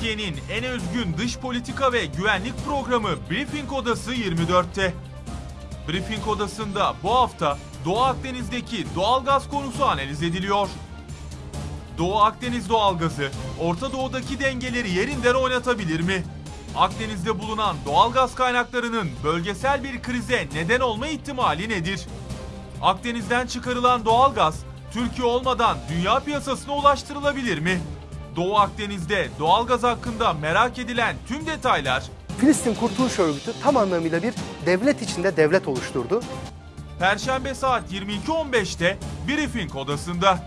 Türkiye'nin en özgün dış politika ve güvenlik programı Briefing Odası 24'te. Briefing Odası'nda bu hafta Doğu Akdeniz'deki doğalgaz konusu analiz ediliyor. Doğu Akdeniz doğalgazı Orta Doğu'daki dengeleri yerinden oynatabilir mi? Akdeniz'de bulunan doğalgaz kaynaklarının bölgesel bir krize neden olma ihtimali nedir? Akdeniz'den çıkarılan doğalgaz Türkiye olmadan dünya piyasasına ulaştırılabilir mi? Doğu Akdeniz'de doğalgaz hakkında merak edilen tüm detaylar Filistin Kurtuluş Örgütü tam anlamıyla bir devlet içinde devlet oluşturdu. Perşembe saat 22.15'te Briefing odasında.